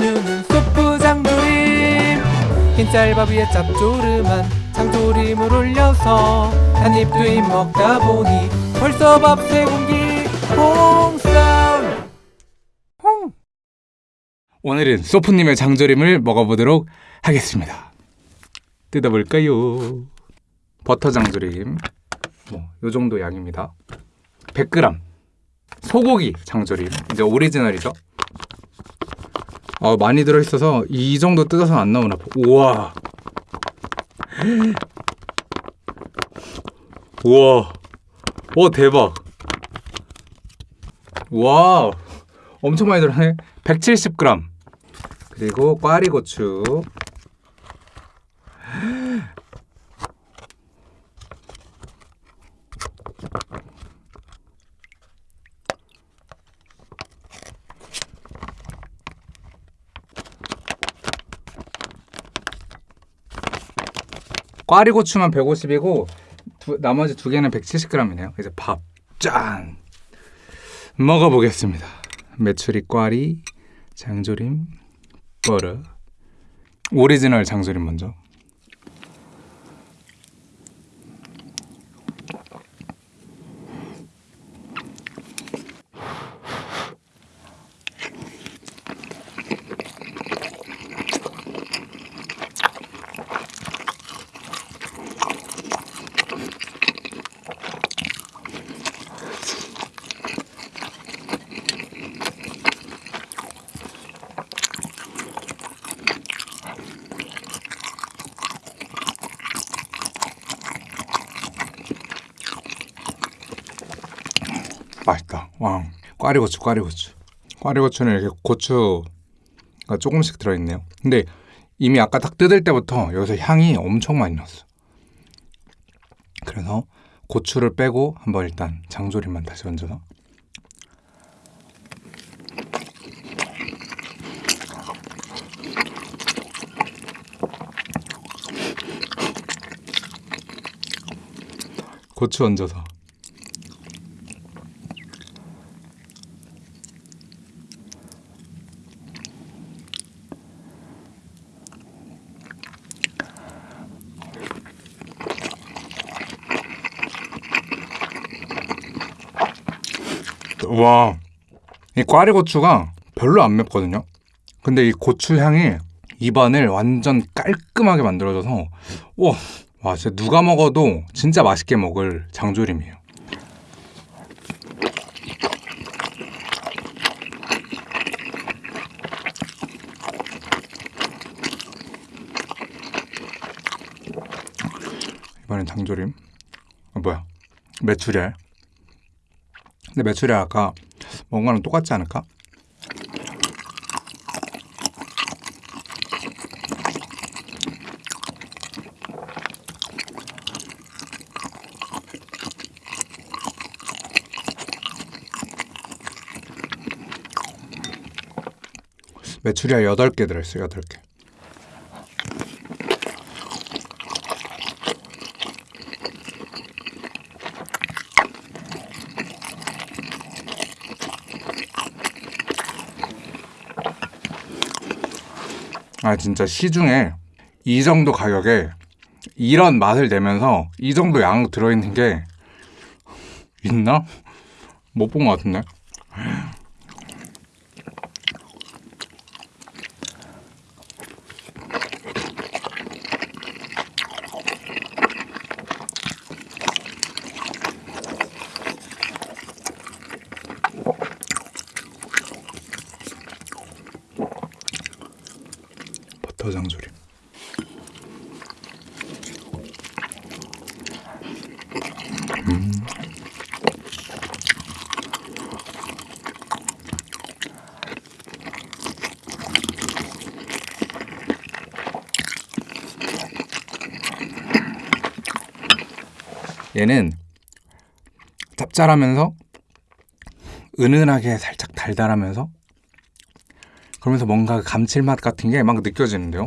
메뉴는 소프 장조림 흰 쌀밥 위에 짭조름한 장조림을 올려서 한 입 두 입 먹다 보니 벌써 밥 세 공기 홍삼 홍 오늘은 소프님의 장조림을 먹어보도록 하겠습니다. 뜯어볼까요? 버터 장조림, 뭐 요 정도 양입니다. 100g 소고기 장조림, 이제 오리지널이죠. 아 많이 들어있어서 이 정도 뜯어서 안 나오나 봐. 우와, 우와, 와 대박. 와, 엄청 많이 들어네. 170g. 그리고 꽈리고추. 꽈리고추만 150이고 두, 나머지 두 개는 170g이네요. 이제 밥 짠. 먹어보겠습니다. 메추리 꽈리, 장조림, 버터. 오리지널 장조림 먼저. 맛있다. 와, 꽈리고추, 꽈리고추. 꽈리고추는 이렇게 고추가 조금씩 들어있네요. 근데 이미 아까 딱 뜯을 때부터 여기서 향이 엄청 많이 났어. 그래서 고추를 빼고 한번 일단 장조림만 다시 얹어서 고추 얹어서 와, 이 꽈리 고추가 별로 안 맵거든요. 근데 이 고추 향이 입안을 완전 깔끔하게 만들어줘서 와, 와 진짜 누가 먹어도 진짜 맛있게 먹을 장조림이에요. 이번엔 장조림. 아 뭐야? 메추리알. 근데 매출이 아까 거랑 똑같지 않을까? 메추리알 8개 들어있어요, 8개. 아 진짜 시중에 이 정도 가격에 이런 맛을 내면서 이 정도 양 들어있는 게 있나? 못 본 것 같은데 버터 장조림 음. 얘는 짭짤하면서 은은하게 살짝 달달하면서 그러면서 뭔가 감칠맛 같은 게 막 느껴지는데요.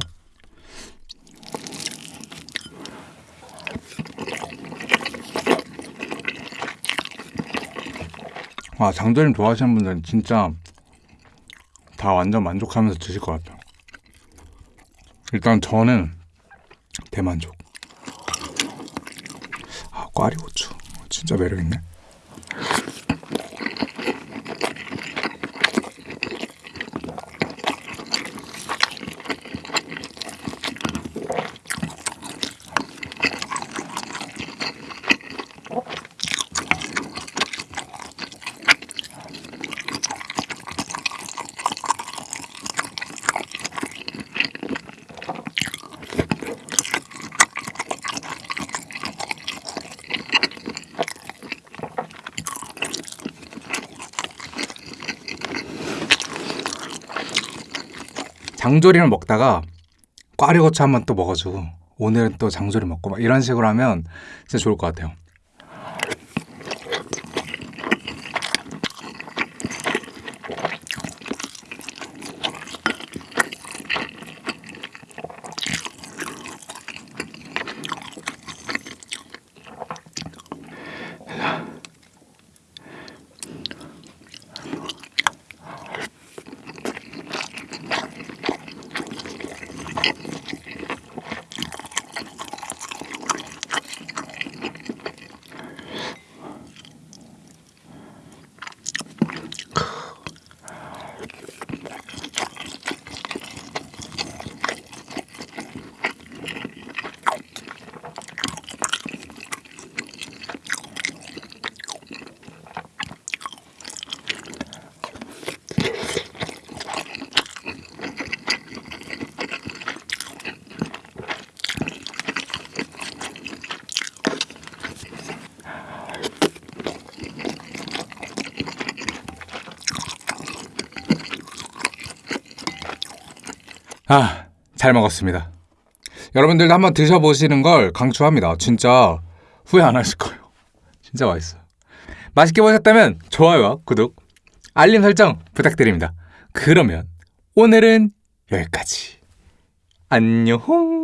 와 장조림 좋아하시는 분들은 진짜 다 완전 만족하면서 드실 것 같아요. 일단 저는 대만족. 아, 꽈리고추. 진짜 매력있네. 장조림을 먹다가 꽈리고추 한 번 또 먹어주고 오늘은 또 장조림 먹고 막 이런 식으로 하면 진짜 좋을 것 같아요. 아, 잘 먹었습니다. 여러분들도 한번 드셔보시는 걸 강추합니다. 진짜 후회 안 하실 거예요. 진짜 맛있어요. 맛있게 보셨다면 좋아요와 구독, 알림 설정 부탁드립니다. 그러면 오늘은 여기까지. 안녕.